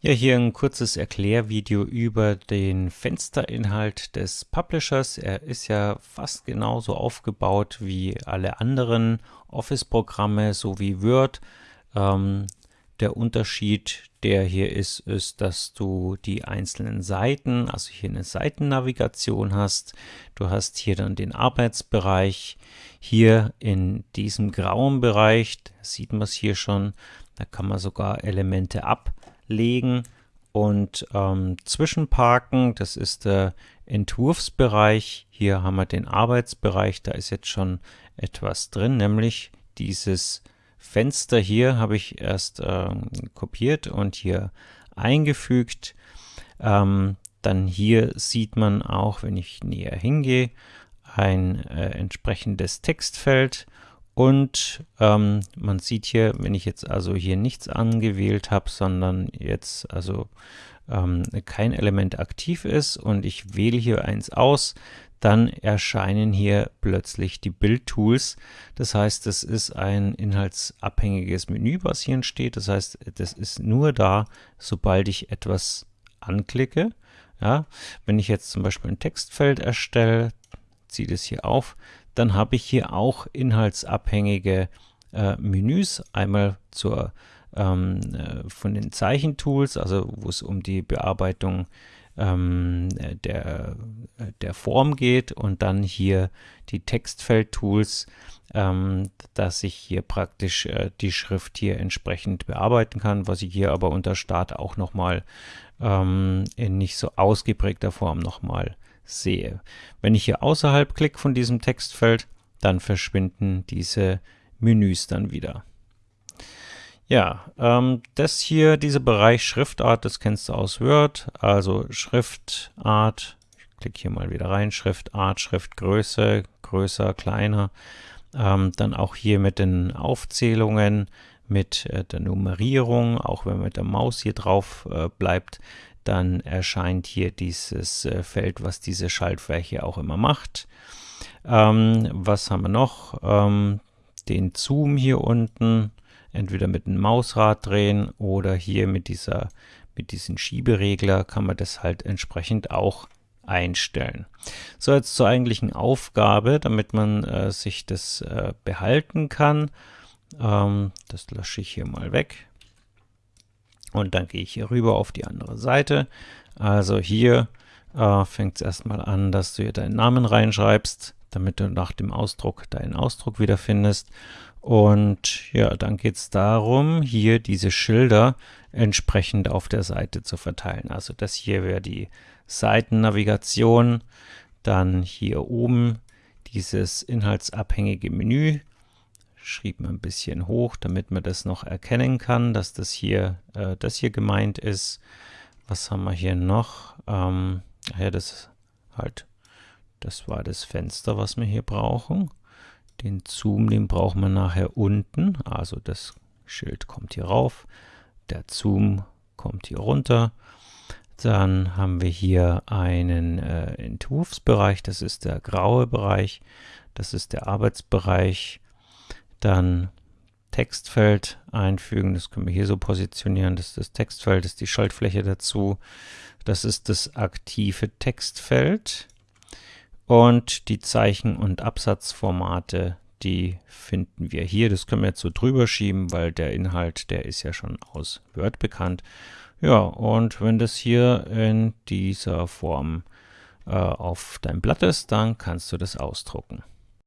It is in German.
Ja, hier ein kurzes Erklärvideo über den Fensterinhalt des Publishers. Er ist ja fast genauso aufgebaut wie alle anderen Office-Programme, so wie Word. Ähm, der Unterschied, der hier ist, ist, dass du die einzelnen Seiten, also hier eine Seitennavigation hast. Du hast hier dann den Arbeitsbereich. Hier in diesem grauen Bereich, sieht man es hier schon, da kann man sogar Elemente ab legen und ähm, zwischenparken. Das ist der Entwurfsbereich. Hier haben wir den Arbeitsbereich. Da ist jetzt schon etwas drin, nämlich dieses Fenster hier habe ich erst ähm, kopiert und hier eingefügt. Ähm, dann hier sieht man auch, wenn ich näher hingehe, ein äh, entsprechendes Textfeld und ähm, man sieht hier, wenn ich jetzt also hier nichts angewählt habe, sondern jetzt also ähm, kein Element aktiv ist und ich wähle hier eins aus, dann erscheinen hier plötzlich die Bildtools. Das heißt, das ist ein inhaltsabhängiges Menü, was hier entsteht. Das heißt, das ist nur da, sobald ich etwas anklicke. Ja, wenn ich jetzt zum Beispiel ein Textfeld erstelle, ziehe das hier auf, dann habe ich hier auch inhaltsabhängige äh, Menüs. Einmal zur, ähm, äh, von den Zeichentools, also wo es um die Bearbeitung ähm, der, der Form geht und dann hier die Textfeldtools, ähm, dass ich hier praktisch äh, die Schrift hier entsprechend bearbeiten kann, was ich hier aber unter Start auch nochmal ähm, in nicht so ausgeprägter Form nochmal sehe. Wenn ich hier außerhalb klicke von diesem Textfeld, dann verschwinden diese Menüs dann wieder. Ja, ähm, das hier, dieser Bereich Schriftart, das kennst du aus Word, also Schriftart, ich klicke hier mal wieder rein, Schriftart, Schriftgröße, größer, kleiner, ähm, dann auch hier mit den Aufzählungen, mit äh, der Nummerierung, auch wenn man mit der Maus hier drauf äh, bleibt, dann erscheint hier dieses äh, Feld, was diese Schaltfläche auch immer macht. Ähm, was haben wir noch? Ähm, den Zoom hier unten, entweder mit dem Mausrad drehen oder hier mit dieser mit diesem Schieberegler kann man das halt entsprechend auch einstellen. So, jetzt zur eigentlichen Aufgabe, damit man äh, sich das äh, behalten kann. Ähm, das lösche ich hier mal weg. Und dann gehe ich hier rüber auf die andere Seite. Also hier äh, fängt es erstmal an, dass du hier deinen Namen reinschreibst, damit du nach dem Ausdruck deinen Ausdruck wiederfindest. Und ja, dann geht es darum, hier diese Schilder entsprechend auf der Seite zu verteilen. Also das hier wäre die Seitennavigation, dann hier oben dieses inhaltsabhängige Menü, schrieb ein bisschen hoch, damit man das noch erkennen kann, dass das hier, äh, das hier gemeint ist. Was haben wir hier noch? Ähm, ja, das halt, das war das Fenster, was wir hier brauchen. Den Zoom, den brauchen wir nachher unten. Also das Schild kommt hier rauf, der Zoom kommt hier runter. Dann haben wir hier einen äh, Entwurfsbereich, das ist der graue Bereich, das ist der Arbeitsbereich. Dann Textfeld einfügen, das können wir hier so positionieren, das ist das Textfeld, das ist die Schaltfläche dazu. Das ist das aktive Textfeld. Und die Zeichen- und Absatzformate, die finden wir hier. Das können wir jetzt so drüber schieben, weil der Inhalt, der ist ja schon aus Word bekannt. Ja, und wenn das hier in dieser Form äh, auf deinem Blatt ist, dann kannst du das ausdrucken.